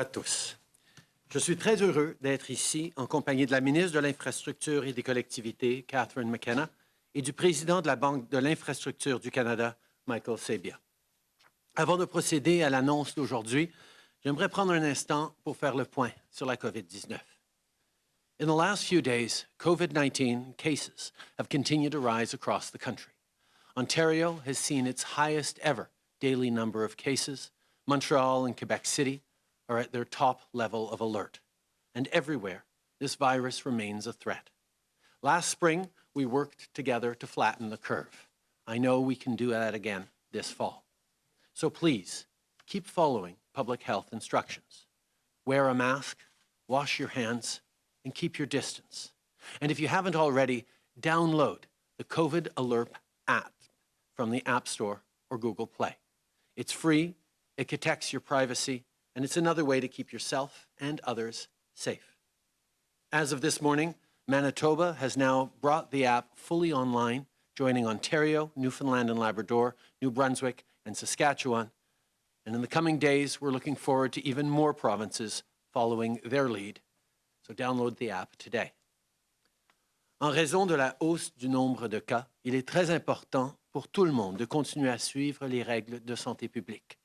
à tous. Je suis très heureux d'être ici en compagnie de la ministre de l'Infrastructure et des collectivités, Catherine McKenna, et du président de la Banque de l'Infrastructure du Canada, Michael Sabia. Avant de procéder à l'annonce d'aujourd'hui, j'aimerais prendre un instant pour faire le point sur la COVID-19. In the last few days, COVID-19 cases have continued to rise across the country. Ontario has seen its highest ever daily number of cases. Montreal and Quebec City are at their top level of alert. And everywhere, this virus remains a threat. Last spring, we worked together to flatten the curve. I know we can do that again this fall. So please, keep following public health instructions. Wear a mask, wash your hands, and keep your distance. And if you haven't already, download the COVID Alert app from the App Store or Google Play. It's free, it protects your privacy, and it's another way to keep yourself and others safe. As of this morning, Manitoba has now brought the app fully online, joining Ontario, Newfoundland and Labrador, New Brunswick, and Saskatchewan. And in the coming days, we're looking forward to even more provinces following their lead. So download the app today. En raison de la hausse du nombre de cas, il est très important pour tout le monde de continuer à suivre les règles de santé publique.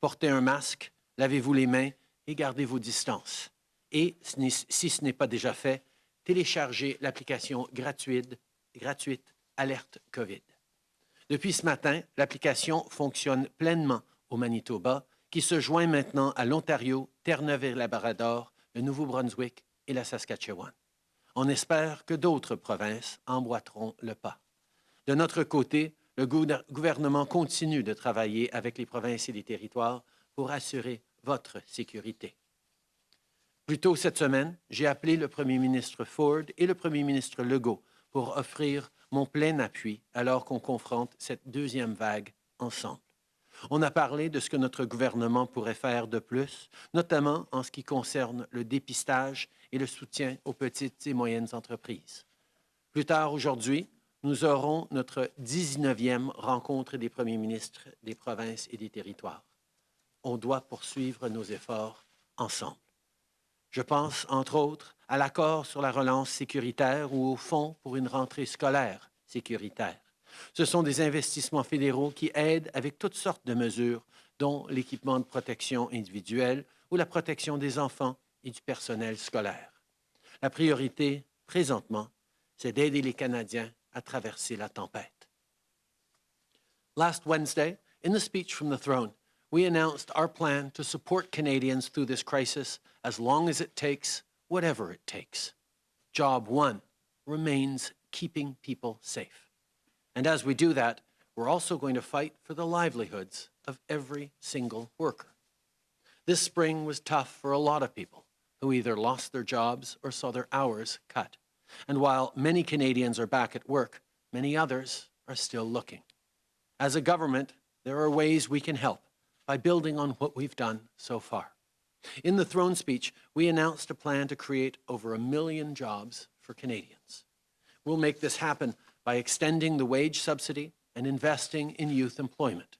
Porter un masque, lavez-vous les mains et gardez vos distances. Et, si ce n'est pas déjà fait, téléchargez l'application gratuite, gratuite Alerte COVID. Depuis ce matin, l'application fonctionne pleinement au Manitoba, qui se joint maintenant à l'Ontario, Terre-Neuve et Labrador, le Nouveau-Brunswick et la Saskatchewan. On espère que d'autres provinces emboîteront le pas. De notre côté, le gouvernement continue de travailler avec les provinces et les territoires pour assurer votre sécurité. Plus tôt cette semaine, j'ai appelé le premier ministre Ford et le premier ministre Legault pour offrir mon plein appui alors qu'on confronte cette deuxième vague ensemble. On a parlé de ce que notre gouvernement pourrait faire de plus, notamment en ce qui concerne le dépistage et le soutien aux petites et moyennes entreprises. Plus tard aujourd'hui, nous aurons notre 19e rencontre des premiers ministres des provinces et des territoires. On doit poursuivre nos efforts ensemble. Je pense, entre autres, à l'accord sur la relance sécuritaire ou au fonds pour une rentrée scolaire sécuritaire. Ce sont des investissements fédéraux qui aident avec toutes sortes de mesures, dont l'équipement de protection individuelle ou la protection des enfants et du personnel scolaire. La priorité, présentement, c'est d'aider les Canadiens à traverser la tempête. Last Wednesday, in the speech from the throne, we announced our plan to support Canadians through this crisis as long as it takes, whatever it takes. Job one remains keeping people safe. And as we do that, we're also going to fight for the livelihoods of every single worker. This spring was tough for a lot of people who either lost their jobs or saw their hours cut. And while many Canadians are back at work, many others are still looking. As a government, there are ways we can help by building on what we've done so far. In the throne speech, we announced a plan to create over a million jobs for Canadians. We'll make this happen by extending the wage subsidy and investing in youth employment.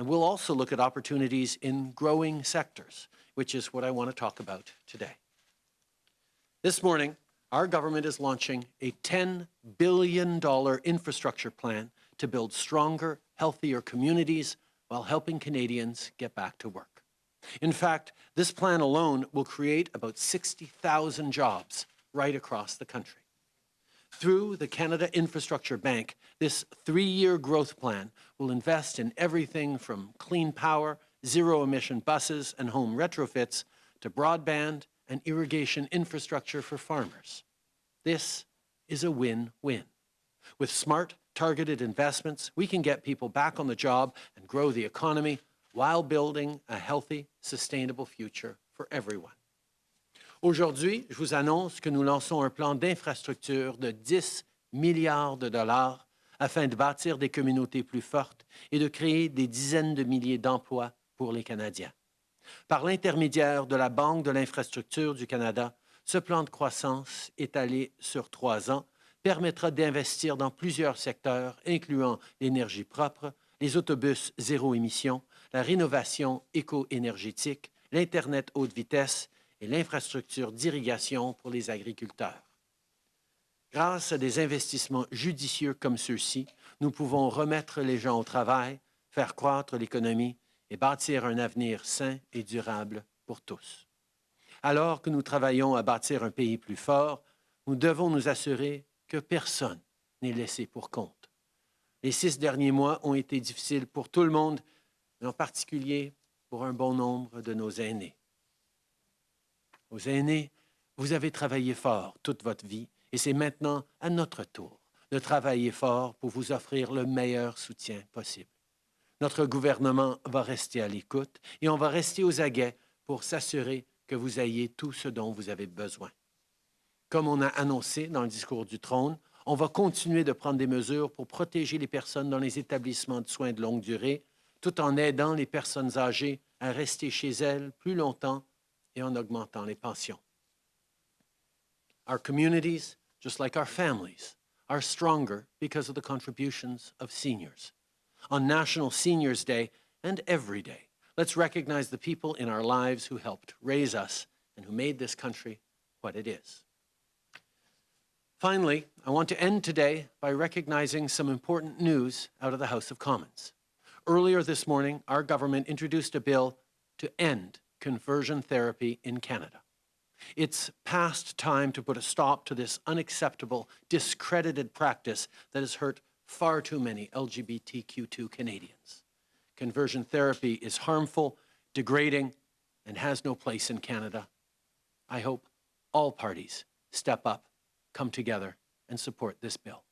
And we'll also look at opportunities in growing sectors, which is what I want to talk about today. This morning, our government is launching a $10 billion infrastructure plan to build stronger, healthier communities while helping Canadians get back to work. In fact, this plan alone will create about 60,000 jobs right across the country. Through the Canada Infrastructure Bank, this three-year growth plan will invest in everything from clean power, zero-emission buses and home retrofits to broadband and irrigation infrastructure for farmers. This is a win-win. With smart, targeted investments, we can get people back on the job and grow the economy while building a healthy, sustainable future for everyone. Aujourd'hui, je vous annonce que nous lançons un plan d'infrastructure de 10 milliards de dollars afin de bâtir des communautés plus fortes et de créer des dizaines de milliers d'emplois pour les Canadiens. Par l'intermédiaire de la Banque de l'infrastructure du Canada, ce plan de croissance étalé sur trois ans permettra d'investir dans plusieurs secteurs, incluant l'énergie propre, les autobus zéro émission, la rénovation éco-énergétique, l'Internet haute vitesse et l'infrastructure d'irrigation pour les agriculteurs. Grâce à des investissements judicieux comme ceux-ci, nous pouvons remettre les gens au travail, faire croître l'économie et bâtir un avenir sain et durable pour tous. Alors que nous travaillons à bâtir un pays plus fort, nous devons nous assurer que personne n'est laissé pour compte. Les six derniers mois ont été difficiles pour tout le monde, mais en particulier pour un bon nombre de nos aînés. Aux aînés, vous avez travaillé fort toute votre vie et c'est maintenant à notre tour de travailler fort pour vous offrir le meilleur soutien possible. Notre gouvernement va rester à l'écoute et on va rester aux aguets pour s'assurer que vous ayez tout ce dont vous avez besoin. Comme on a annoncé dans le discours du trône, on va continuer de prendre des mesures pour protéger les personnes dans les établissements de soins de longue durée, tout en aidant les personnes âgées à rester chez elles plus longtemps et en augmentant les pensions. Our communities, just like our families, are stronger because of the contributions of seniors. On National Seniors Day and every day, let's recognize the people in our lives who helped raise us and who made this country what it is. Finally, I want to end today by recognizing some important news out of the House of Commons. Earlier this morning, our government introduced a bill to end conversion therapy in Canada. It's past time to put a stop to this unacceptable, discredited practice that has hurt far too many LGBTQ2 Canadians. Conversion therapy is harmful, degrading, and has no place in Canada. I hope all parties step up, come together, and support this bill.